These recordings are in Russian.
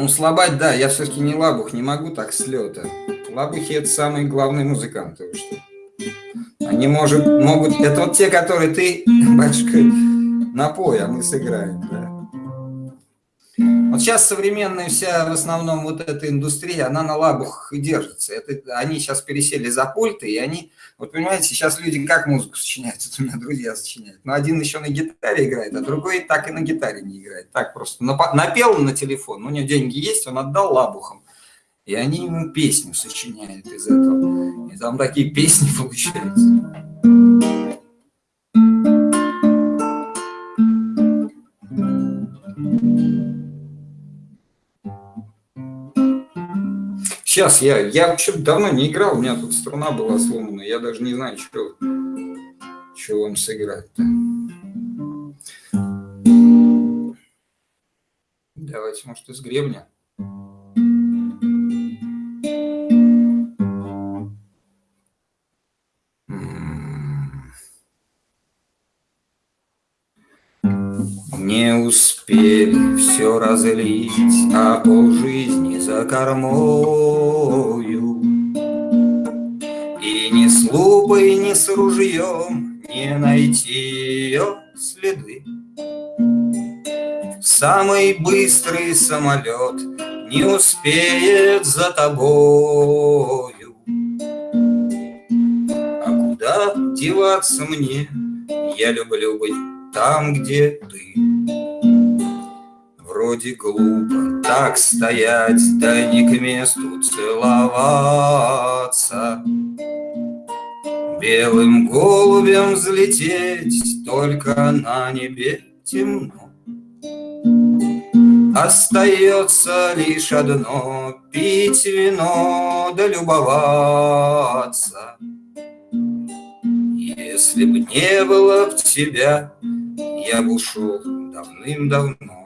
Ну, слабать, да, я все-таки не лабух, не могу так с лета. Лабухи – это самые главные музыканты, вы что? Они может, могут... Это вот те, которые ты, батюшка, напой, а мы сыграем, да. Вот сейчас современная вся, в основном, вот эта индустрия, она на лабухах и держится. Это, они сейчас пересели за пульты, и они, вот понимаете, сейчас люди как музыку сочиняют, это у меня друзья сочиняют. Но один еще на гитаре играет, а другой так и на гитаре не играет. Так просто напел на телефон, у него деньги есть, он отдал лабухам. И они ему песню сочиняют из этого. И там такие песни получаются. Сейчас я, я вообще давно не играл, у меня тут струна была сломана, я даже не знаю, что, что вам сыграть-то. Давайте, может, из гребня. Успели все разлить, а полжизни за кормою. И ни с лупой, ни с ружьем не найти ее следы. Самый быстрый самолет не успеет за тобою. А куда деваться мне? Я люблю быть там, где ты. Вроде глупо так стоять, да не к месту целоваться. Белым голубем взлететь, только на небе темно. Остается лишь одно — пить вино да любоваться. Если б не было б тебя, я бы ушел давным-давно.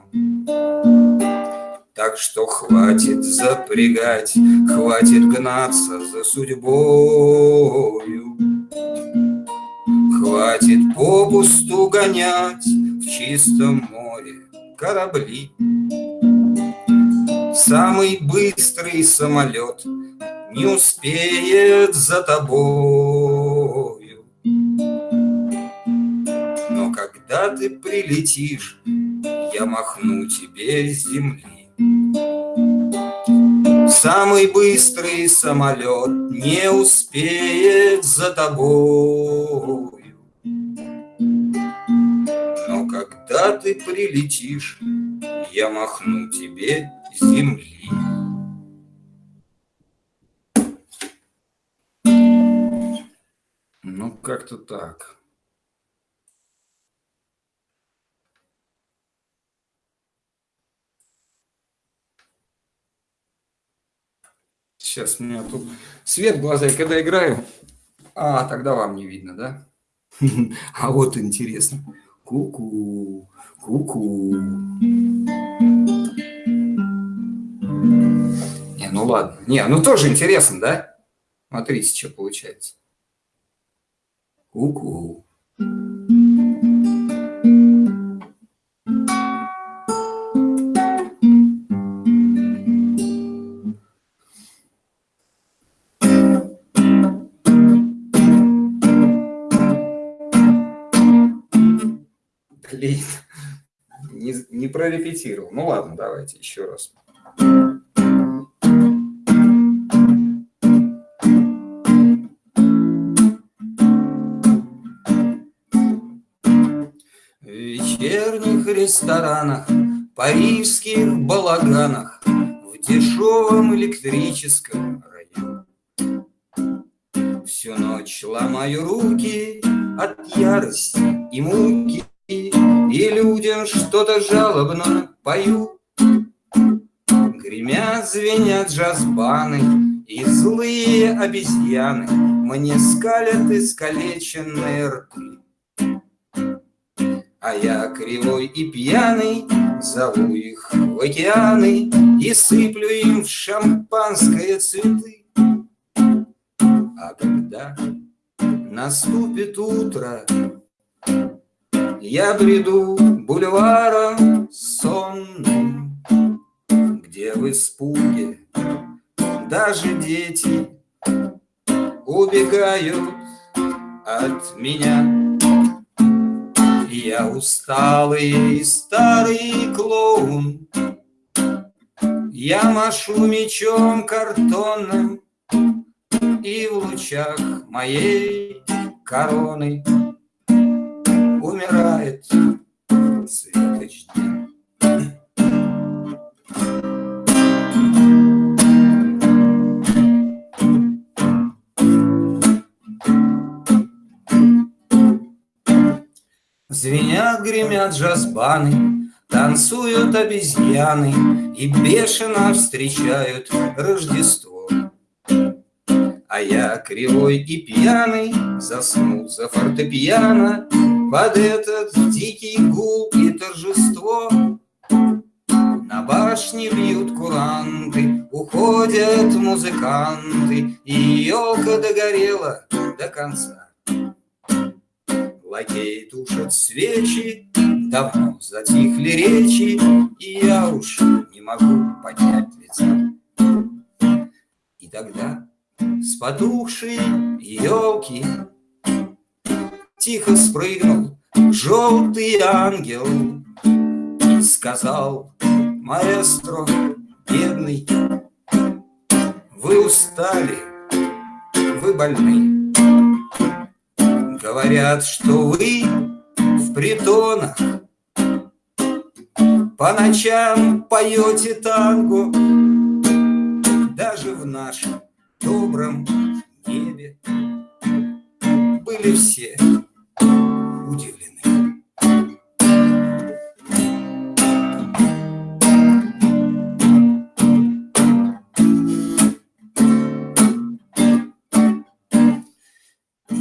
Так что хватит запрягать, хватит гнаться за судьбою. Хватит попусту гонять в чистом море корабли. Самый быстрый самолет не успеет за тобой. Но когда ты прилетишь, я махну тебе с земли. Самый быстрый самолет не успеет за тобою. Но когда ты прилетишь, я махну тебе с земли. Ну, как-то так. Сейчас у меня тут свет в глаза, и когда играю, а, тогда вам не видно, да? А вот интересно. Ку-ку, ку-ку. Не, ну ладно. Не, ну тоже интересно, да? Смотрите, что получается. Ку-ку. Блин, не, не прорепетировал. Ну ладно, давайте еще раз. В вечерних ресторанах, парижских балаганах, В дешевом электрическом раю. Всю ночь ломаю руки от ярости и муки, и людям что-то жалобно пою. Гремят, звенят джазбаны И злые обезьяны Мне скалят искалеченные рты. А я кривой и пьяный Зову их в океаны И сыплю им в шампанское цветы. А когда наступит утро, я бреду бульваром сонным, где в испуге даже дети убегают от меня. Я усталый старый клоун, Я машу мечом картонным, И в лучах моей короны Умирает светоч дня. Звенят, гремят джазбаны, Танцуют обезьяны И бешено встречают Рождество. А я кривой и пьяный Заснул за фортепиано Под этот дикий гул и торжество. На башне бьют куранты, Уходят музыканты, И елка догорела до конца. Лакей тушат свечи, давно затихли речи, И я уж не могу поднять лица. И тогда с потухшей елки Тихо спрыгнул желтый ангел сказал, маэстро, бедный, Вы устали, вы больны. Говорят, что вы в притонах По ночам поете танго Даже в нашем добром небе Были все удивлены.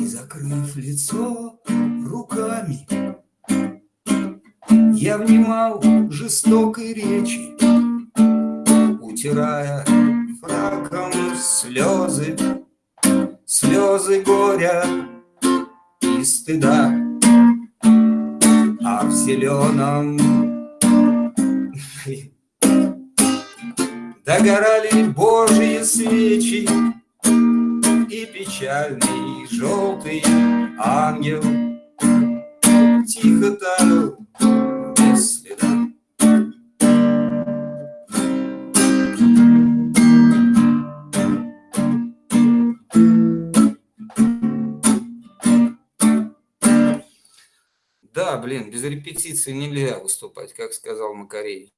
закрыв лицо руками. Я внимал жестокой речи, Утирая фраком слезы, Слезы горя стыда. А в зеленом Догорали Божьи свечи, и печальный желтый ангел Тихо таял Да, блин, без репетиции нельзя выступать, как сказал Макаревич.